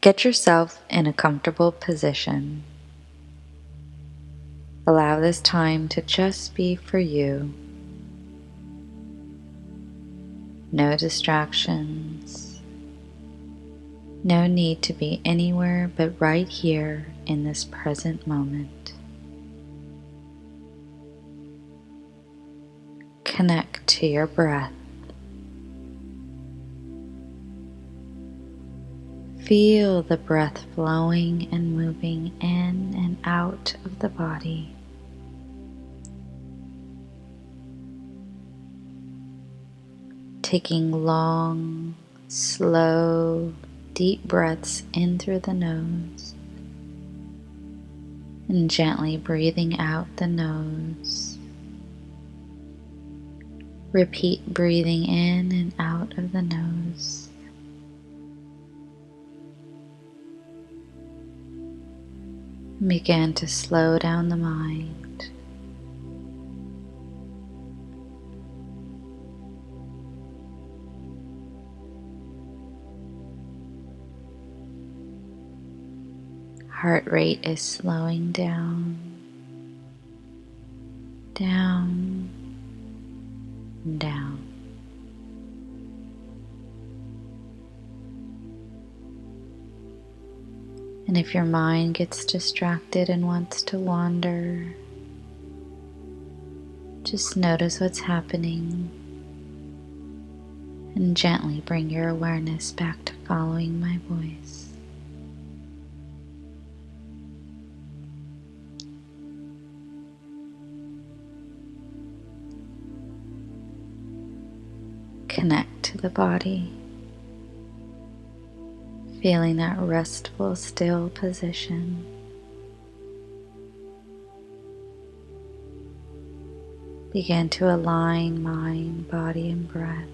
Get yourself in a comfortable position. Allow this time to just be for you. No distractions. No need to be anywhere but right here in this present moment. Connect to your breath. Feel the breath flowing and moving in and out of the body. Taking long, slow, deep breaths in through the nose and gently breathing out the nose. Repeat breathing in and out of the nose. Begin to slow down the mind. Heart rate is slowing down, down, down. And if your mind gets distracted and wants to wander, just notice what's happening and gently bring your awareness back to following my voice. Connect to the body feeling that restful, still position. Begin to align mind, body, and breath.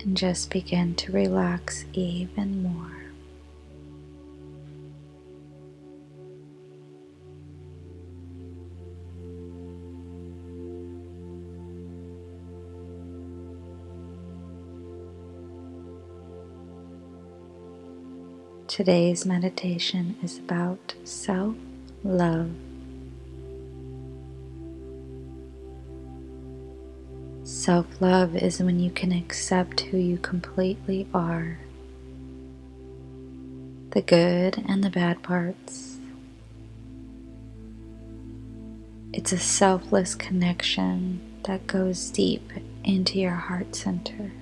And just begin to relax even more. Today's meditation is about self love. Self love is when you can accept who you completely are the good and the bad parts. It's a selfless connection that goes deep into your heart center,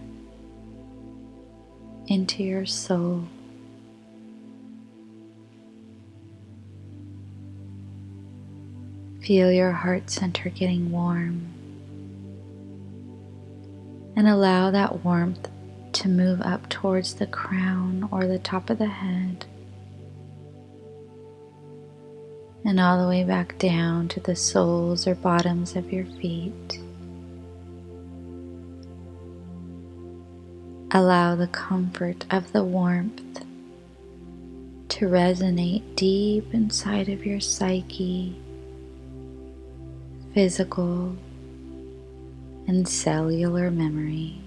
into your soul. Feel your heart center getting warm. And allow that warmth to move up towards the crown or the top of the head. And all the way back down to the soles or bottoms of your feet. Allow the comfort of the warmth to resonate deep inside of your psyche physical and cellular memory.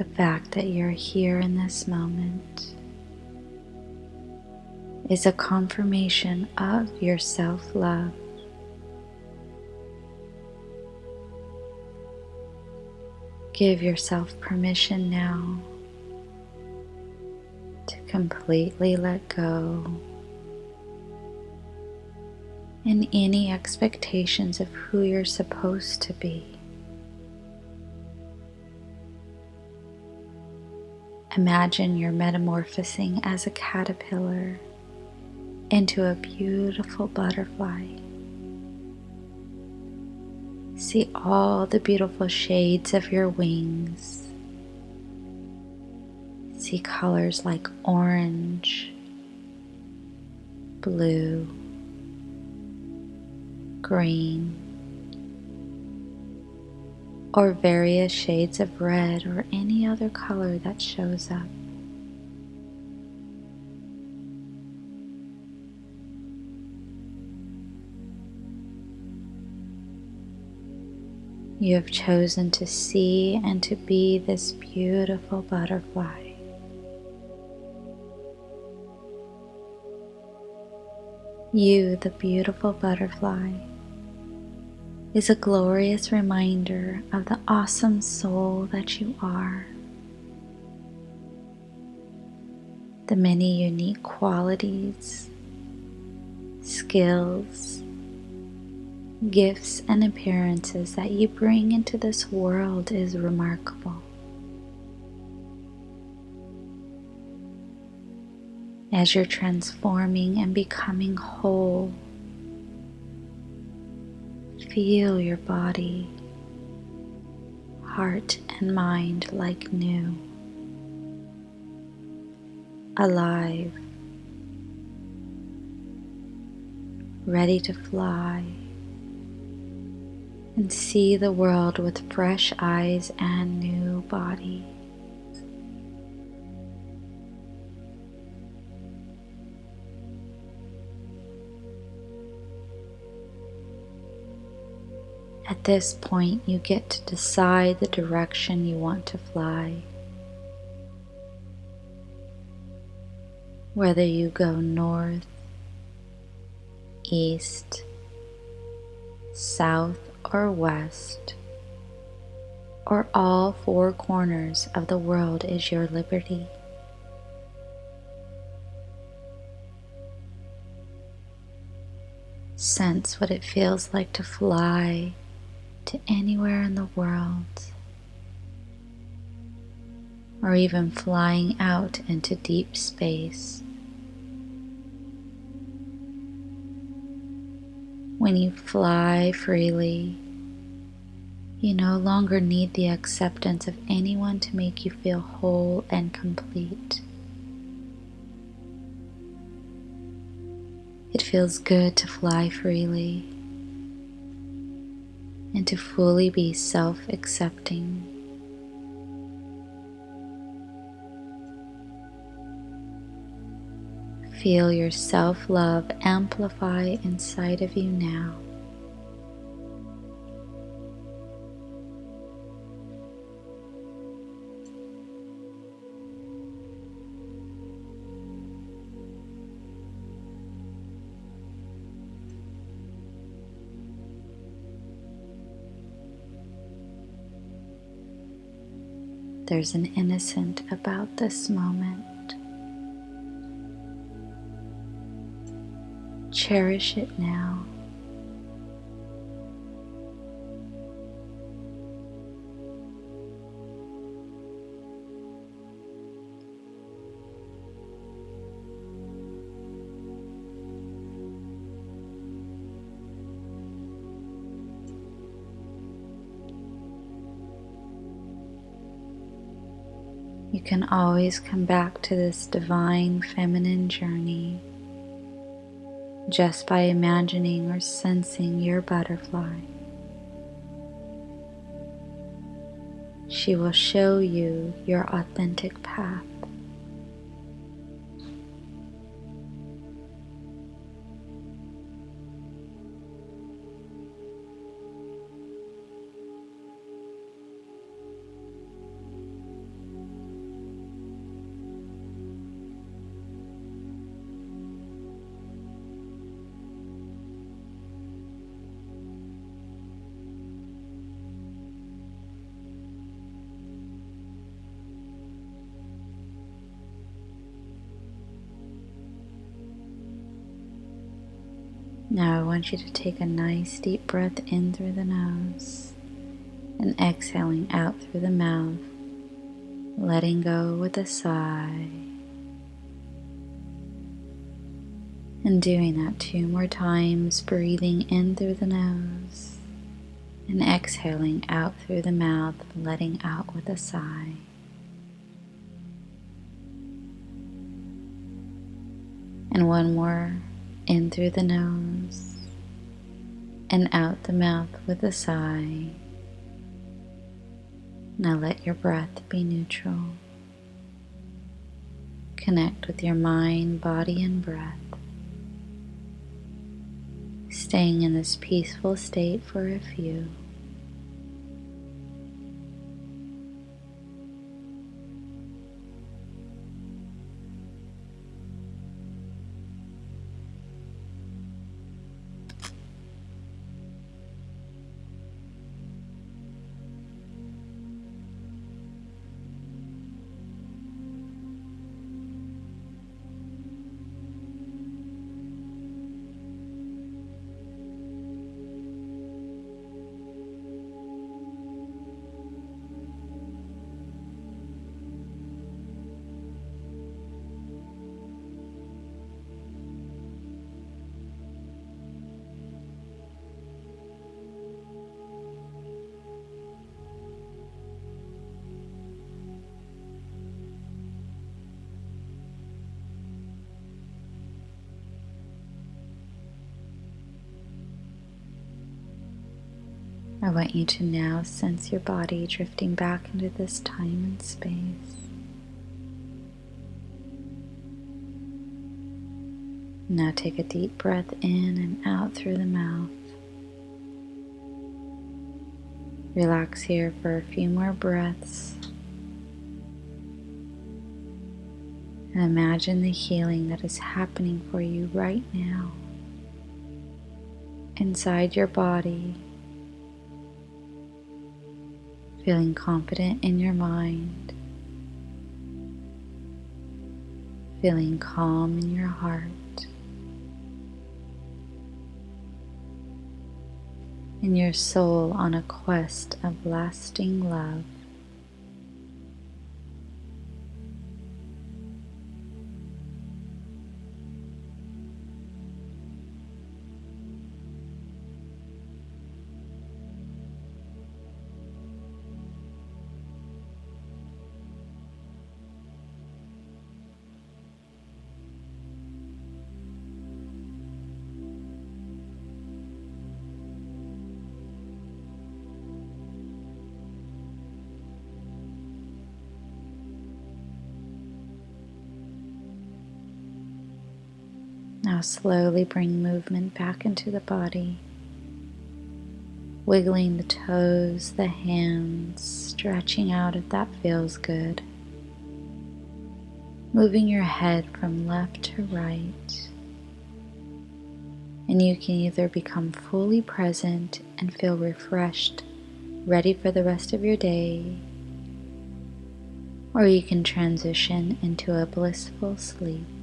The fact that you're here in this moment is a confirmation of your self love. Give yourself permission now to completely let go and any expectations of who you're supposed to be. Imagine you're metamorphosing as a caterpillar into a beautiful butterfly. See all the beautiful shades of your wings. See colors like orange, blue, green, or various shades of red or any other color that shows up. You have chosen to see and to be this beautiful butterfly. You, the beautiful butterfly, is a glorious reminder of the awesome soul that you are. The many unique qualities, skills, gifts and appearances that you bring into this world is remarkable. As you're transforming and becoming whole, feel your body, heart, and mind like new, alive, ready to fly and see the world with fresh eyes and new body. At this point, you get to decide the direction you want to fly. Whether you go north, east, south, or west, or all four corners of the world is your liberty. Sense what it feels like to fly to anywhere in the world, or even flying out into deep space. When you fly freely, you no longer need the acceptance of anyone to make you feel whole and complete. It feels good to fly freely and to fully be self accepting. Feel your self love amplify inside of you now. There's an innocent about this moment. Cherish it now. You can always come back to this divine feminine journey just by imagining or sensing your butterfly. She will show you your authentic path. Now I want you to take a nice deep breath in through the nose and exhaling out through the mouth, letting go with a sigh. And doing that two more times, breathing in through the nose and exhaling out through the mouth, letting out with a sigh. And one more in through the nose and out the mouth with a sigh. Now let your breath be neutral. Connect with your mind, body, and breath. Staying in this peaceful state for a few. I want you to now sense your body drifting back into this time and space. Now take a deep breath in and out through the mouth. Relax here for a few more breaths. And imagine the healing that is happening for you right now inside your body feeling confident in your mind, feeling calm in your heart, and your soul on a quest of lasting love. Now slowly bring movement back into the body, wiggling the toes, the hands, stretching out if that feels good. Moving your head from left to right. And you can either become fully present and feel refreshed, ready for the rest of your day, or you can transition into a blissful sleep.